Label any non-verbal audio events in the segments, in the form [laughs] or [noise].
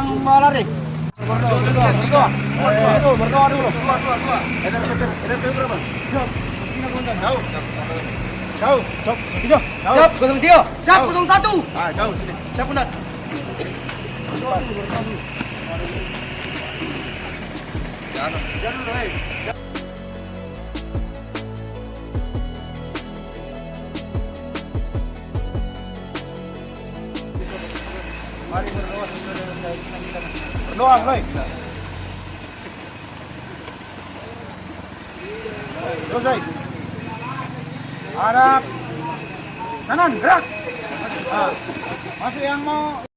Yang lari? Dulu. Siap. Siap. Satu. Ah. Jangan. Mari berdoa. Berdoa, baik. Terus, baik. Harap. Kanan, gerak. Ah. Masih yang mau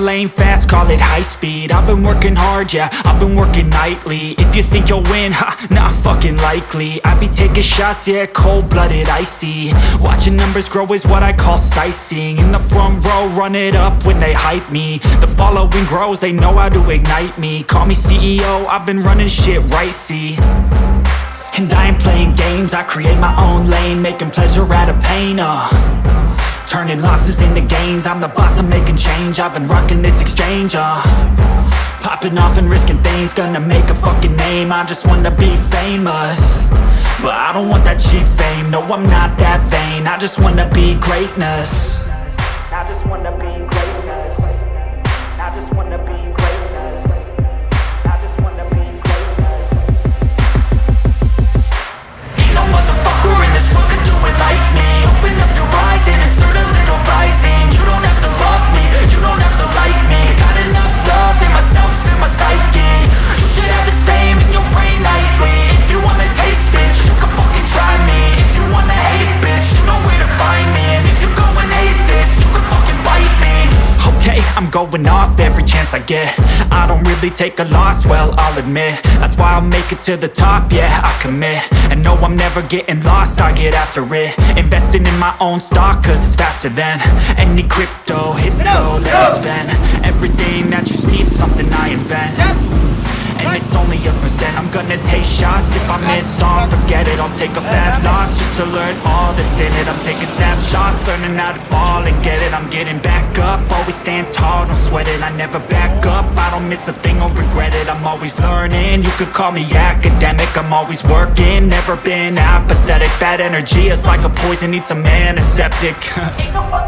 lane fast, call it high speed. I've been working hard, yeah, I've been working nightly. If you think you'll win, ha, not fucking likely. I be taking shots, yeah, cold-blooded, icy. Watching numbers grow is what I call sightseeing. In the front row, run it up when they hype me. The following grows, they know how to ignite me. Call me CEO, I've been running shit right, see. And I ain't playing games, I create my own lane Making pleasure out of pain, uh Turning losses into gains. I'm the boss, I'm making change. I've been rocking this exchange, uh. Popping off and risking things. Gonna make a fucking name. I just wanna be famous. But I don't want that cheap fame. No, I'm not that vain. I just wanna be greatness chance I don't really take a loss, well, I'll admit. That's why I'll make it to the top, yeah, I commit. And no, I'm never getting lost, I get after it. Investing in my own stock, cause it's faster than Any crypto, hits go, let me spend. Everything that you see is something I invent. and it's only a percent. I'm gonna take shots. If I miss on, forget it. I'll take a fat loss Just to learn all that's in it. I'm taking snapshots Learning how to fall and get it. I'm getting back up. Always stand tall, don't sweat it. I never back up. I don't miss a thing or regret it. I'm always learning. You could call me academic. I'm always working. Never been apathetic. Bad energy is like a poison. Needs some antiseptic. [laughs] Ain't no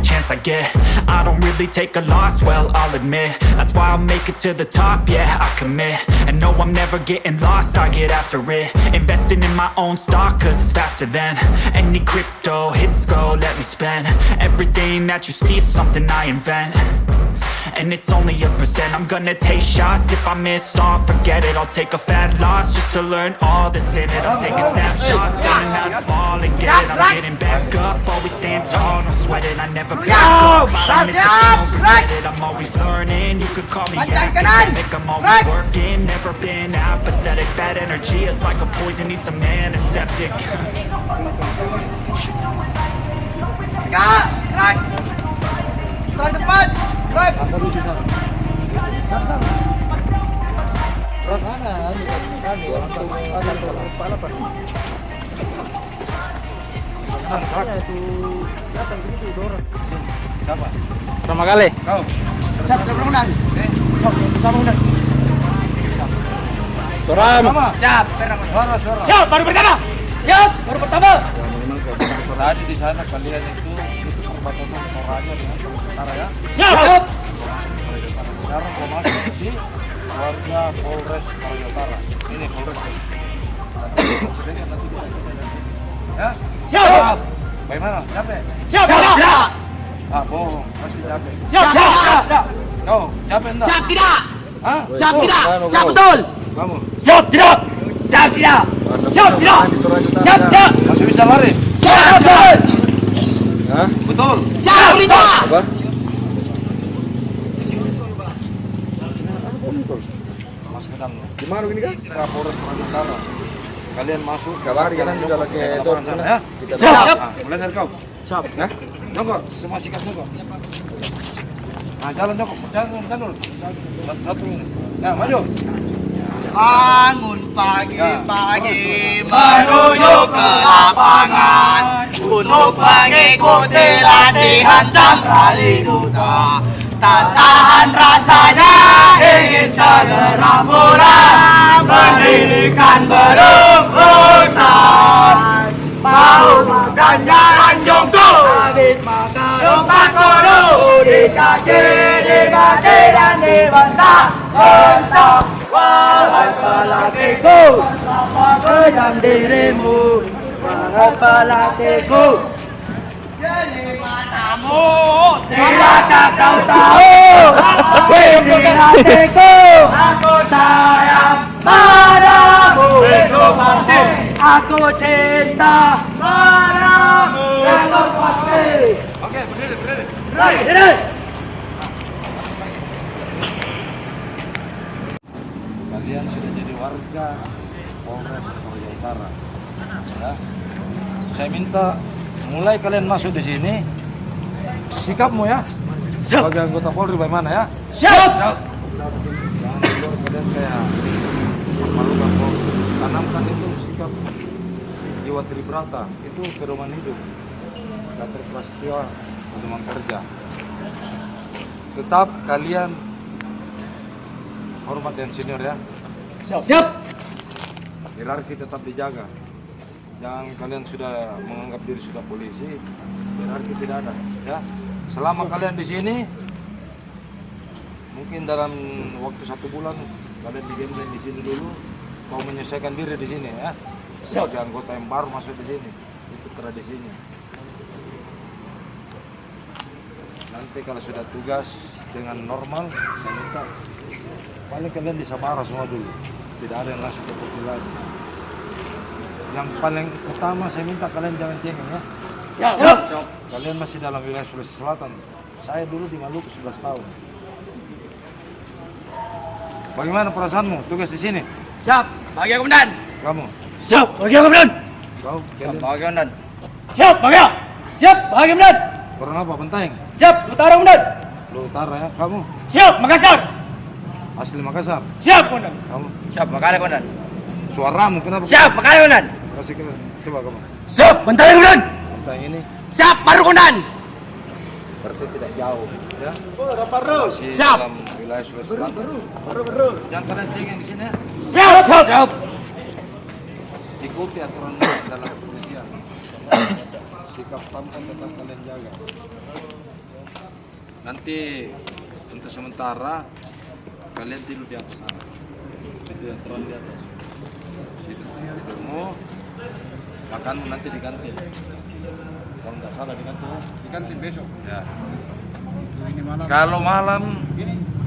I get. I don't really take a loss, well, I'll admit. That's why I'll make it to the top, yeah, I commit. And no, I'm never getting lost, I get after it. Investing in my own stock, cause it's faster than Any crypto, hits go, let me spend. Everything that you see is something I invent and it's only a percent. I'm gonna take shots. If I miss all, forget it. I'll take a fat loss Just to learn all that's in it. I'm taking snapshots not fall and get it. I'm getting back up. Always stand tall, don't sweat it I never back up. I don't miss a thing, don't it. I'm always learning. You could call me academic I'm always working. Never been apathetic. Bad energy is like a poison. Need some antiseptic. Kak, [laughs] Siapa? Pertama kali. Kau. Siap, siap berkenan Siapa? Siapa udah? Soram. Siap, suara. Siap, baru pertama Siap, baru pertama Tadi di sana kalian itu itu perbatasan Toraja dengan Sulawesi Utara ya. Siap Sekarang kau masuk di warga Polres Toraja Utara. Ini Polres. Ya? Siap Bagaimana? Capek? Siap, siap Ah, bohong. Pasti capek. Siap, siap Kau capek enggak? Siap tidak Hah? Siap tidak Siap betul Kamu Siap tidak Siap tidak Siap tidak Siap tidak masih bisa lari? Siap betul Betul. Siap tidak Apa? Mas Medan. Kan? Ke Polres Toraja Utara. Kalian masuk. Kabar, kalian kalian juga lagi ke dot lapangan sana ya. Kita Siap. Nah, mulai dari kau. Siap. Nah, Jongkok, semua sikat jongkok. Nah, jalan jongkok, jalan jalan. Satu, satu ini. Nah, maju. Bangun pagi-pagi menuju ke lapangan Untuk mengikuti latihan jam kali duta Tak tahan rasanya ingin segera pulang Mendirikan berurusan Mau makan jalan jongko Habis makan rumah kudu Dicaci, dimaki dan dibentak Bentak. Wahai pelatihku Apa kejam dirimu? Wahai pelatihku Matamu. Tidakkah kau tahu? Isi hatiku Aku cinta padamu Itu pasti Oke, berdiri, berdiri. Right, diri. Kalian sudah jadi warga Polres Toraja Utara. Ya. Saya minta mulai kalian masuk di sini. Sikapmu ya. Sebagai anggota Polri bagaimana ya? Siap. Jangan keluar kalian kayak Tanamkan itu sikap jiwa tribrata itu pedoman hidup. Gatot Prasetyo pedoman kerja. Tetap kalian hormat yang senior ya. Siap. Hierarki tetap dijaga. Jangan kalian sudah menganggap diri sudah polisi hierarki tidak ada ya. Selama kalian di sini mungkin dalam waktu satu bulan kalian digendeng di sini dulu mau menyelesaikan diri di sini ya. Sebagai anggota yang baru masuk di sini itu tradisinya nanti kalau sudah tugas dengan normal saya minta paling kalian di Sabara semua dulu. Tidak ada yang langsung ke lagi. Yang paling utama saya minta kalian jangan cengeng ya. Siap. Kalian masih dalam wilayah Sulawesi Selatan. Saya dulu di Maluku 11 tahun. Bagaimana perasaanmu? Tugas di sini? Siap Bahagia komandan kamu Siap Bahagia komandan kau kalian Bahagia komandan Siap Bahagia Siap Bahagia komandan orang apa penteng Siap, utara komandan. Lu utara ya, kamu Siap, Makassar. asli Makassar. Siap, komandan. Kamu Siap, Makassar komandan. suaramu kenapa? Siap, Makassar komandan. Kasih ke coba kamu. Siap, bentar ya komandan. Tentang ini Siap, baru komandan. berarti tidak jauh ya. Masih Siap. dalam wilayah Sulawesi Selatan. Baru baru. Jangan kalian cengeng di sini ya. Siap, siap, siap. Ikuti aturan dalam kepolisian. Sikap tampan tetap kalian jaga. Nanti untuk sementara kalian tidur di atas sana. Itu yang terang di atas. Situ tidurmu. Makanmu nanti di kantin. Kalau nggak salah di kantin. Di kantin besok. Ya. Kalau malam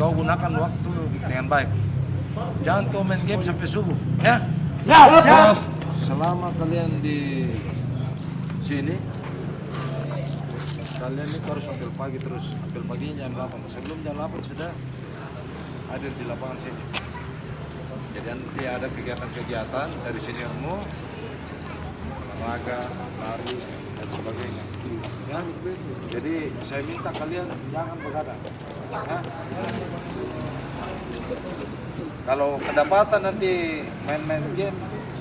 kau gunakan waktu dengan baik. Jangan kau main game sampai subuh, ya. Siap, siap. Selama kalian di sini, kalian itu harus ambil pagi terus. Ambil paginya jam 8. Sebelum jam 8 sudah hadir di lapangan sini. Jadi nanti ada kegiatan-kegiatan dari seniormu, olahraga, lari, dan sebagainya. Ya? Jadi saya minta kalian jangan begadang. Ya? Kalau kedapatan nanti main-main game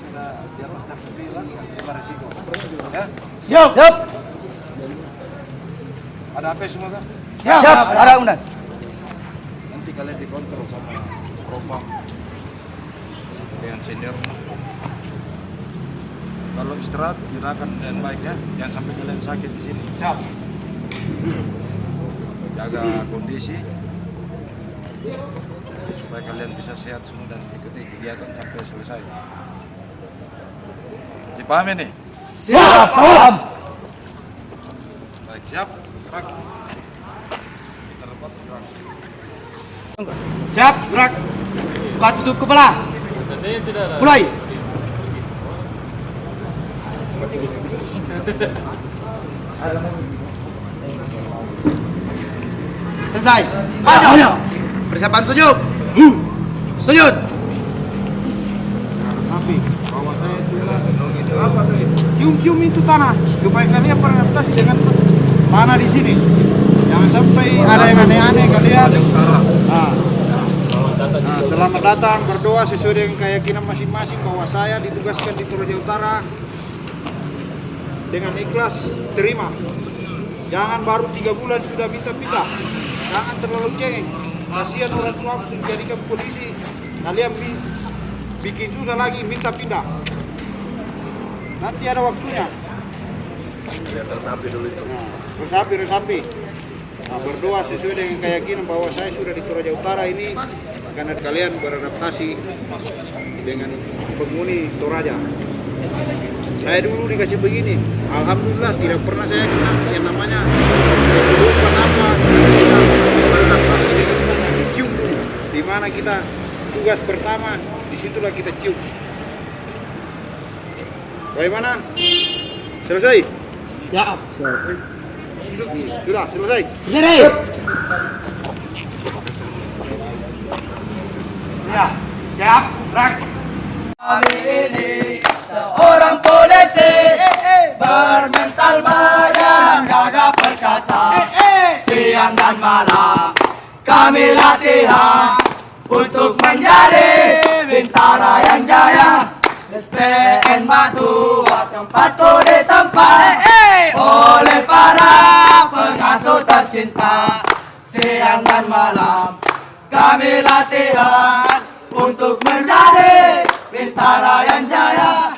sudah di atas jam 9 itu resiko. Ya? Siap, siap. Ada HP semua kan? Siap, utara komandan. Nanti kalian dikontrol sama propam dengan senior. Kalau istirahat gunakan dengan baik ya, jangan sampai kalian sakit di sini. Siap. Jaga kondisi supaya kalian bisa sehat semua dan ikuti kegiatan sampai selesai. Dipahami nih? Siap, paham. Baik, siap? Gerak. Kita dapat gerak. Siap, gerak. Buka tutup kepala. Mulai. Selesai. Maju. Persiapan sujud. Sujud. Sapi, bawa saya itu apa tadi? Cium-cium itu tanah supaya kalian beradaptasi dengan mana di sini. Jangan sampai ada yang aneh-aneh kalian. Nah, nah, selamat datang berdoa sesuai dengan keyakinan masing-masing bahwa saya ditugaskan di Toraja Utara dengan ikhlas terima. Jangan baru tiga bulan sudah minta pindah. Jangan terlalu cengeng. Kasihan orang tua sudah jadikan polisi. Kalian bi- bikin susah lagi minta pindah. Nanti ada waktunya. Nah, resapi, resapi. Nah, berdoa sesuai dengan keyakinan bahwa saya sudah di Toraja Utara ini karena kalian beradaptasi dengan penghuni Toraja. Saya dulu dikasih begini, alhamdulillah tidak pernah saya kena yang namanya kesurupan. Kita beradaptasi dengan cium dulu. Di mana kita tugas pertama, di situlah kita cium. Bagaimana? Selesai? Siap. Sudah, selesai. Berdiri. Ya, siap, gerak. Kami ini seorang polisi bermental badan gagah perkasa. Siang dan malam kami latihan untuk menjadi bintara yang jaya. SPN Batu tempatku di tempat. Oleh para pengasuh tercinta siang dan malam kami latihan. Untuk menjadi bintara yang jaya